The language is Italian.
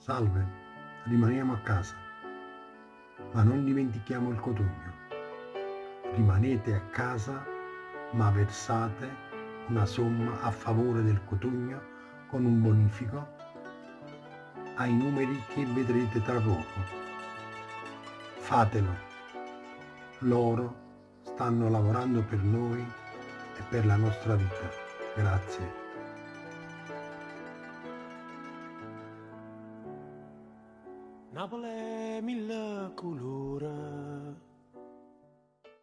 Salve, rimaniamo a casa, ma non dimentichiamo il cotugno. Rimanete a casa, ma versate una somma a favore del cotugno con un bonifico ai numeri che vedrete tra poco. Fatelo. Loro stanno lavorando per noi e per la nostra vita. Grazie. Napoli è mille colore